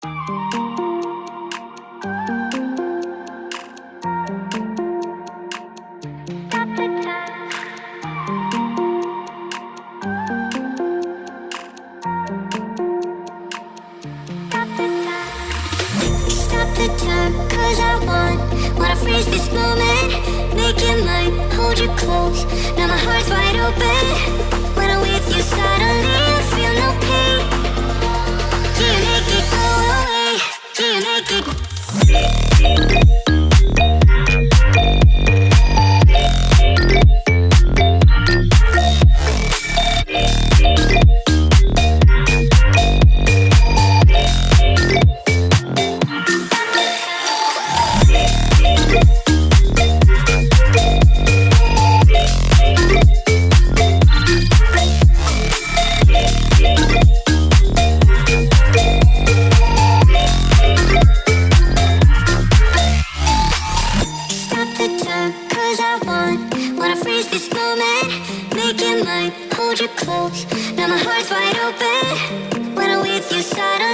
Stop the time, cause I want Wanna freeze this moment. Make it mine, hold you close. Now my heart's colors I want Wanna freeze this moment? Make it mine, hold you close Now my heart's wide open. When I'm with you side